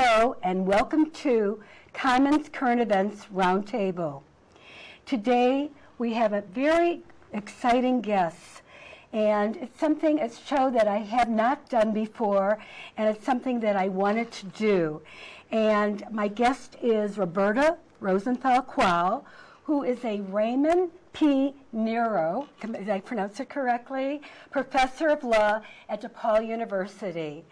Hello and welcome to Commons Current Events Roundtable. Today we have a very exciting guest and it's something, a show that I have not done before and it's something that I wanted to do. And my guest is Roberta Rosenthal Kwall, who is a Raymond P. Niro, did I pronounce it correctly? Professor of Law at DePaul University.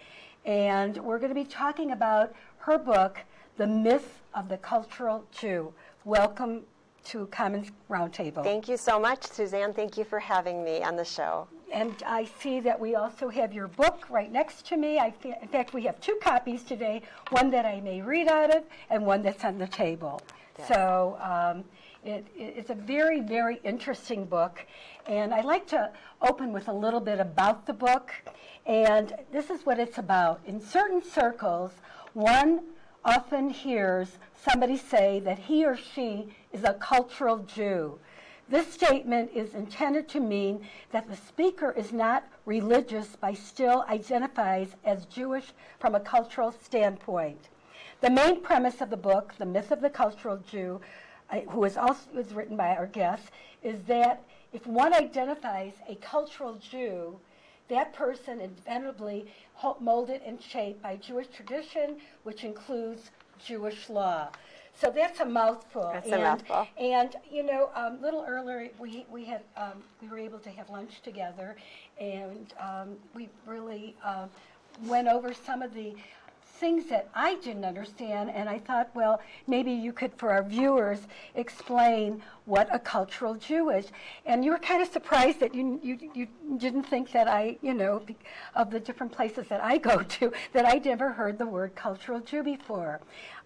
And we're going to be talking about her book, The Myth of the Cultural Jew. Welcome to Commons Roundtable. Thank you so much, Suzanne. Thank you for having me on the show. And I see that we also have your book right next to me. I in fact, we have two copies today, one that I may read out of and one that's on the table. So um, it, it's a very, very interesting book. And I'd like to open with a little bit about the book. And this is what it's about. In certain circles, one often hears somebody say that he or she is a cultural Jew. This statement is intended to mean that the speaker is not religious but still identifies as Jewish from a cultural standpoint. The main premise of the book, The Myth of the Cultural Jew, who is also is written by our guest, is that if one identifies a cultural Jew, that person inevitably molded and shaped by Jewish tradition, which includes Jewish law. So that's a mouthful. That's and, a mouthful. And you know, a um, little earlier we we had um, we were able to have lunch together, and um, we really uh, went over some of the things that I didn't understand, and I thought, well, maybe you could, for our viewers, explain what a cultural Jew is. And you were kind of surprised that you, you, you didn't think that I, you know, of the different places that I go to, that I never heard the word cultural Jew before.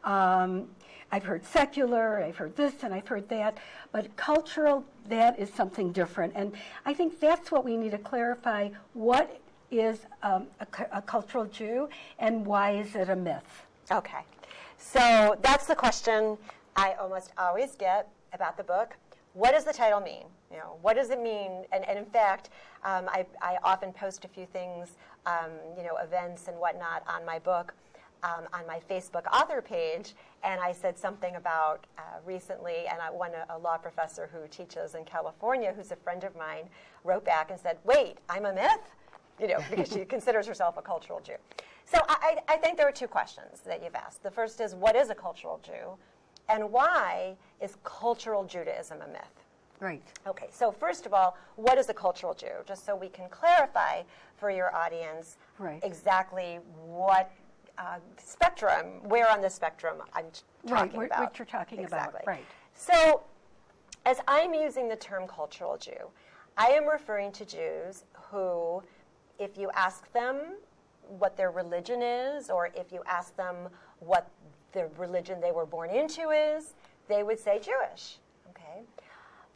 Um, I've heard secular, I've heard this, and I've heard that, but cultural, that is something different. And I think that's what we need to clarify. What is um, a, a cultural Jew, and why is it a myth? Okay, so that's the question I almost always get about the book. What does the title mean? You know, what does it mean? And, and in fact, um, I, I, often post a few things, um, you know, events and whatnot on my book. Um, on my Facebook author page, and I said something about uh, recently, and I, one a, a law professor who teaches in California, who's a friend of mine, wrote back and said, "Wait, I'm a myth." You know, because she considers herself a cultural Jew. So I, I think there are two questions that you've asked. The first is, what is a cultural Jew? And why is cultural Judaism a myth? Right. Okay, so first of all, what is a cultural Jew? Just so we can clarify for your audience right. exactly what uh, spectrum, where on the spectrum I'm talking right, about. What you're talking exactly. about. Right. So as I'm using the term cultural Jew, I am referring to Jews who if you ask them what their religion is, or if you ask them what the religion they were born into is, they would say Jewish. Okay?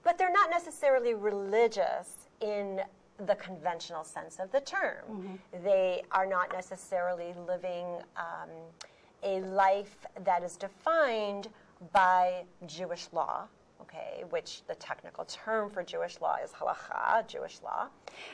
But they're not necessarily religious in the conventional sense of the term. Mm-hmm. They are not necessarily living um, a life that is defined by Jewish law okay, which the technical term for Jewish law is halacha, Jewish law.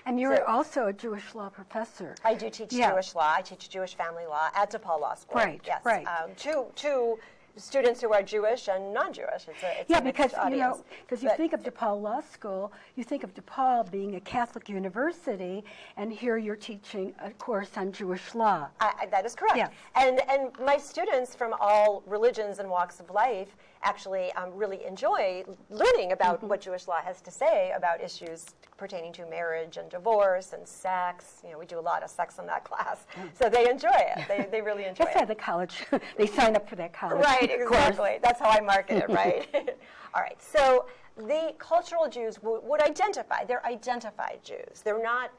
And you're so, also a Jewish law professor. I do teach yeah. Jewish law. I teach Jewish family law at DePaul Law School. Right, yes. right. Um, two, two students who are Jewish and non-Jewish. It's a, it's yeah, a because audience. you know, because you think of DePaul Law School, you think of DePaul being a Catholic university, and here you're teaching a course on Jewish law. I, I, that is correct. Yeah. And and my students from all religions and walks of life actually um, really enjoy learning about mm-hmm. what Jewish law has to say about issues pertaining to marriage and divorce and sex. You know, we do a lot of sex in that class, mm. so they enjoy it. They, they really enjoy That's it. That's the college. they sign up for that college. Right, exactly. That's how I market it, right? All right. So the cultural Jews would identify. They're identified Jews. They're not.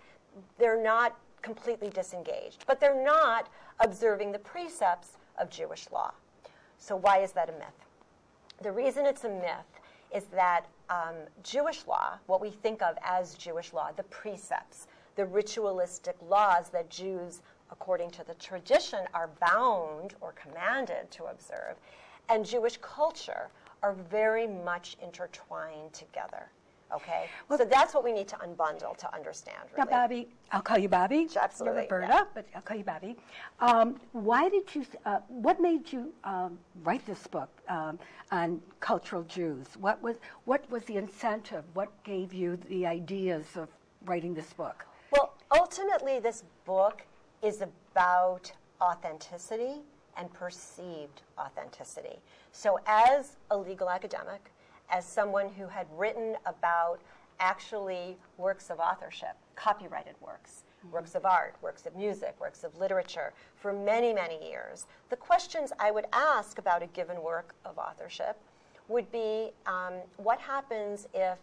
They're not completely disengaged, but they're not observing the precepts of Jewish law. So why is that a myth? The reason it's a myth is that um, Jewish law, what we think of as Jewish law, the precepts, the ritualistic laws that Jews, according to the tradition, are bound or commanded to observe, and Jewish culture are very much intertwined together. Okay? well, so that's what we need to unbundle to understand, Now. Bobby, I'll call you Bobby. Absolutely, You're yeah. But I'll call you Bobby. Um, why did you, uh, what made you um, write this book um, on cultural Jews? What was, what was the incentive? What gave you the ideas of writing this book? Well, ultimately, this book is about authenticity and perceived authenticity. So, as a legal academic, as someone who had written about actually works of authorship, copyrighted works, works of art, works of music, works of literature, for many, many years, the questions I would ask about a given work of authorship would be um, what happens if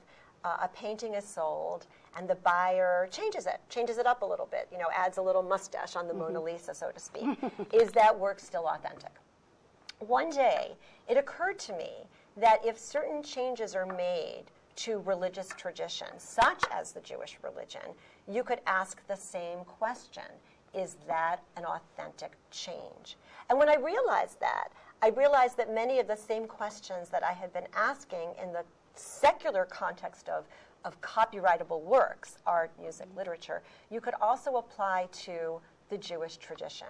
uh, a painting is sold and the buyer changes it, changes it up a little bit, you know, adds a little mustache on the Mona Lisa, so to speak. is that work still authentic? One day, it occurred to me that if certain changes are made to religious traditions, such as the Jewish religion, you could ask the same question Is that an authentic change? And when I realized that, I realized that many of the same questions that I had been asking in the secular context of, of copyrightable works, art, music, literature, you could also apply to the Jewish tradition.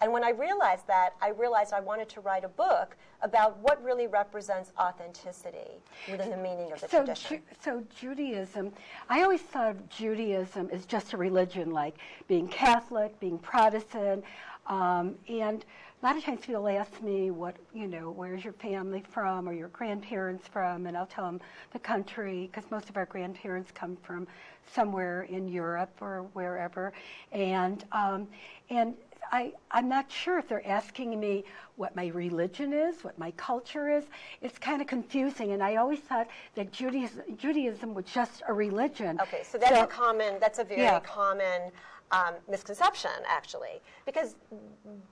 And when I realized that, I realized I wanted to write a book about what really represents authenticity within the meaning of the So, tradition. Ju- so Judaism, I always thought of Judaism as just a religion, like being Catholic, being Protestant, um, and a lot of times people ask me, "What you know? Where's your family from, or your grandparents from?" And I'll tell them the country, because most of our grandparents come from somewhere in Europe or wherever, and um, and I, I'm not sure if they're asking me what my religion is, what my culture is. It's kind of confusing, and I always thought that Judaism, Judaism was just a religion. Okay, so that's a common, that's a very Yeah. common um, misconception, actually, because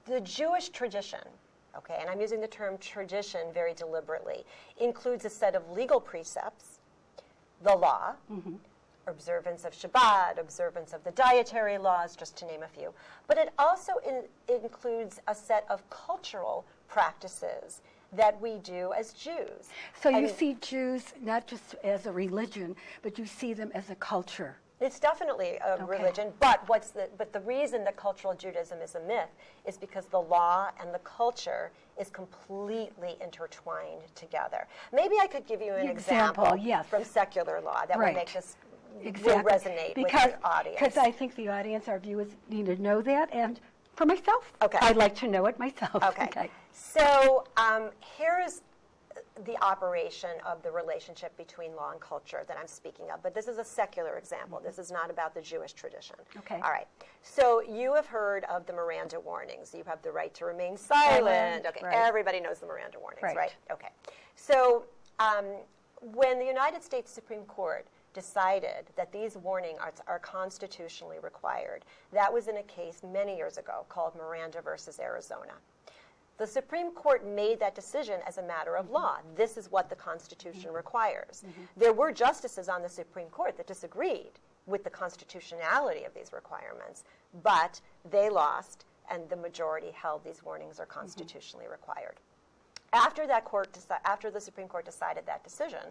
the Jewish tradition, okay, and I'm using the term tradition very deliberately, includes a set of legal precepts, the law, observance of Shabbat, observance of the dietary laws, just to name a few. But it also in, includes a set of cultural practices that we do as Jews. So you see Jews not just as a religion, but you see them as a culture. It's definitely a religion, but what's the but the reason that cultural Judaism is a myth is because the law and the culture is completely intertwined together. Maybe I could give you an Example, example, yes. from secular law that Right. will make this Exactly. will resonate because, with the audience. Because I think the audience, our viewers, need to know that, and for myself, Okay. I'd like to know it myself. Okay. So um, here's the operation of the relationship between law and culture that I'm speaking of. But this is a secular example. This is not about the Jewish tradition. Okay. All right. So you have heard of the Miranda warnings. You have the right to remain silent. Silent, Okay. right. Everybody knows the Miranda warnings, Right. right? Okay. So um, when the United States Supreme Court decided that these warning are, are constitutionally required, that was in a case many years ago called Miranda versus Arizona. The Supreme Court made that decision as a matter of law. This is what the Constitution mm-hmm. requires. Mm-hmm. There were justices on the Supreme Court that disagreed with the constitutionality of these requirements, but they lost, and the majority held these warnings are mm-hmm. constitutionally required. After that court, after the Supreme Court decided that decision,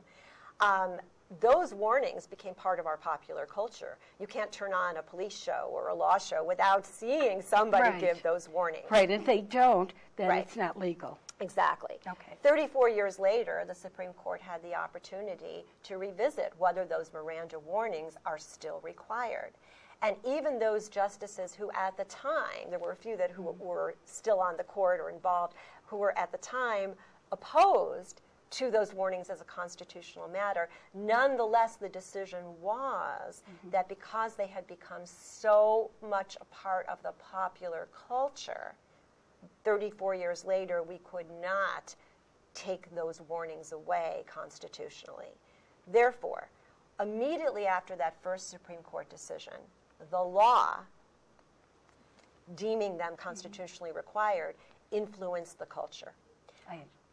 um, those warnings became part of our popular culture. You can't turn on a police show or a law show without seeing somebody Right. give those warnings. Right, and if they don't, then Right. it's not legal. Exactly. Okay. 34 years later, the Supreme Court had the opportunity to revisit whether those Miranda warnings are still required. And even those justices who at the time, there were a few that who mm-hmm. were still on the court or involved, who were at the time opposed to those warnings as a constitutional matter, nonetheless the decision was mm-hmm. that because they had become so much a part of the popular culture, 34 years later, we could not take those warnings away constitutionally. Therefore, immediately after that first Supreme Court decision, the law deeming them mm-hmm. constitutionally required influenced the culture.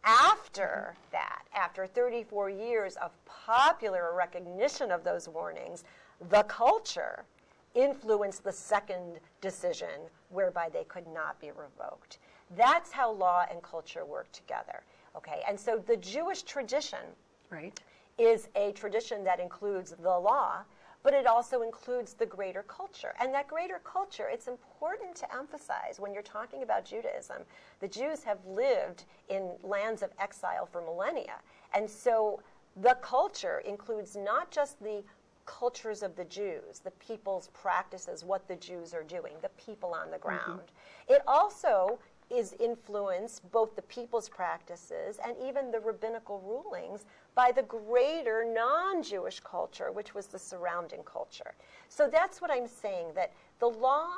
After that, after 34 years of popular recognition of those warnings, the culture influenced the second decision whereby they could not be revoked. That's how law and culture work together. Okay, and so the Jewish tradition Right. is a tradition that includes the law, but it also includes the greater culture. And that greater culture, it's important to emphasize when you're talking about Judaism, the Jews have lived in lands of exile for millennia. And so the culture includes not just the cultures of the Jews, the people's practices, what the Jews are doing, the people on the mm-hmm. ground. It also is influenced both the people's practices and even the rabbinical rulings by the greater non Jewish culture, which was the surrounding culture. So that's what I'm saying that the law,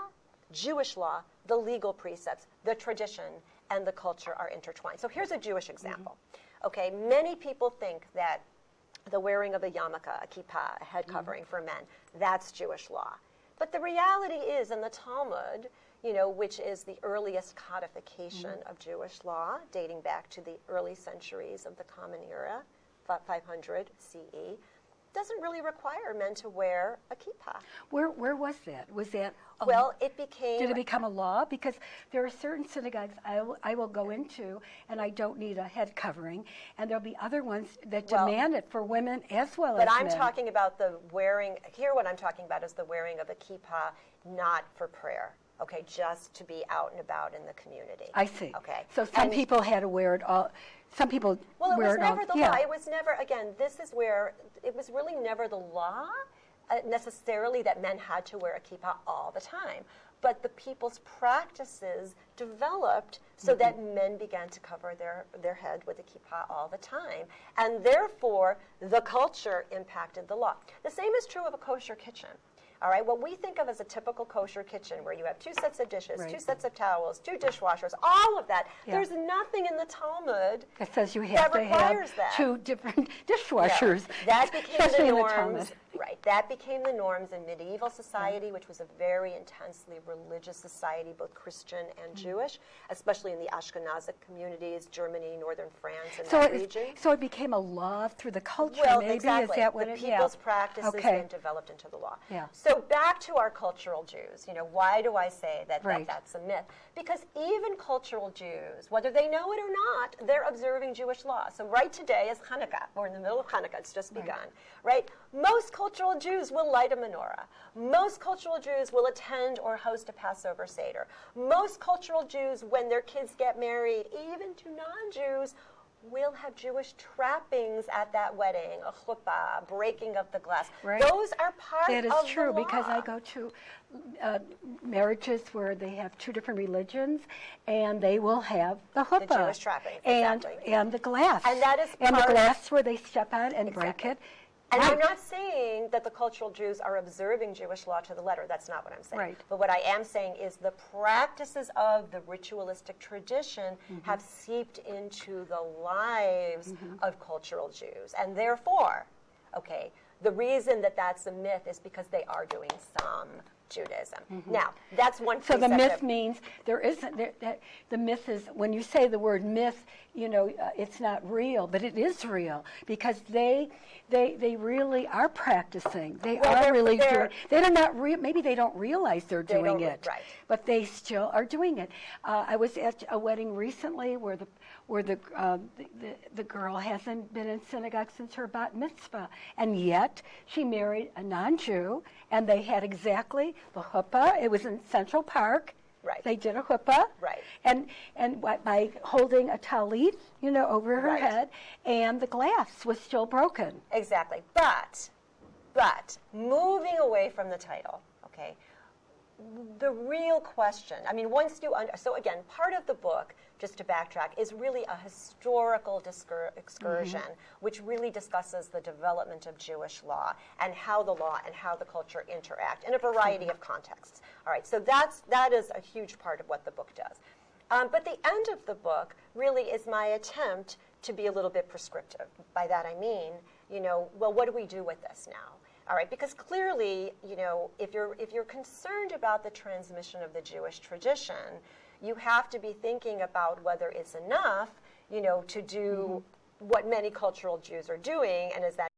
Jewish law, the legal precepts, the tradition, and the culture are intertwined. So here's a Jewish example. Mm-hmm. Okay, many people think that the wearing of a yarmulke, a kippah, a head mm-hmm. covering for men, that's Jewish law. But the reality is, in the Talmud, you know, which is the earliest codification mm-hmm. of Jewish law, dating back to the early centuries of the Common Era, 500 CE, doesn't really require men to wear a kippah. Where, where was that? Was that? a- Well, it became Did it become a law? Because there are certain synagogues I will, I will go into and I don't need a head covering, and there'll be other ones that Well, demand it for women as well as But as I'm men. talking about the wearing, here what I'm talking about is the wearing of a kippah not for prayer, okay, just to be out and about in the community. I see. Okay. So some And- people had to wear it all. Some people Well, it was it all. never the yeah. law. It was never, again, this is where, it was really never the law uh, necessarily that men had to wear a kippah all the time. But the people's practices developed so Mm-hmm. that men began to cover their, their head with a kippah all the time. And therefore, the culture impacted the law. The same is true of a kosher kitchen. All right, what we think of as a typical kosher kitchen, where you have two sets of dishes, two sets of towels, two dishwashers, all of that, Yeah. there's nothing in the Talmud that says you that have to have that. two different dishwashers. That became especially the in the norms. Right. That became the norms in medieval society, which was a very intensely religious society, both Christian and Mm. Jewish, especially in the Ashkenazic communities, Germany, northern France, and So that it, region. so it became a law through the culture. Well, maybe exactly. is that what the it? people's yeah. practices Okay. then developed into the law. Yeah. So back to our cultural Jews. You know, why do I say that, Right. that that's a myth? Because even cultural Jews, whether they know it or not, they're observing Jewish law. So right today is Hanukkah. We're in the middle of Hanukkah. It's just begun. Right? Most cultural Jews will light a menorah. Most cultural Jews will attend or host a Passover Seder. Most cultural Jews, when their kids get married, even to non-Jews, will have Jewish trappings at that wedding, a chuppah, breaking of the glass. Right. Those are part That is true because I go to uh, marriages where they have two different religions, and they will have the chuppah Jewish trappings, and exactly. and the glass And that is and the glass where they step on and break it. And I'm not saying that the cultural Jews are observing Jewish law to the letter. That's not what I'm saying. Right. But what I am saying is the practices of the ritualistic tradition Mm-hmm. have seeped into the lives Mm-hmm. of cultural Jews. And therefore, okay, the reason that that's a myth is because they are doing some Judaism. Now, that's one. So the myth means there isn't. There, that, the myth is when you say the word myth, you know, uh, it's not real, but it is real because they, they, they really are practicing. They Well, are they're- really they're- doing. They do not. Re- maybe they don't realize they're They doing it, right. but they still are doing it. Uh, I was at a wedding recently where the where the, um, the, the the girl hasn't been in synagogue since her bat mitzvah, and yet she married a non-Jew, and they had exactly the chuppah. It was in Central Park. Right. They did a chuppah. Right. And and by, by holding a talit, you know, over her Right. head, and the glass was still broken. Exactly. But, but moving away from the title, okay, the real question, I mean, once you, under, so again, part of the book, just to backtrack, is really a historical discur- excursion, which really discusses the development of Jewish law and how the law and how the culture interact in a variety of contexts. All right, so that's, that is a huge part of what the book does. Um, but the end of the book really is my attempt to be a little bit prescriptive. By that I mean, you know, well, what do we do with this now? All right, because clearly, you know, if you're if you're concerned about the transmission of the Jewish tradition, you have to be thinking about whether it's enough, you know, to do mm-hmm. what many cultural Jews are doing, and is that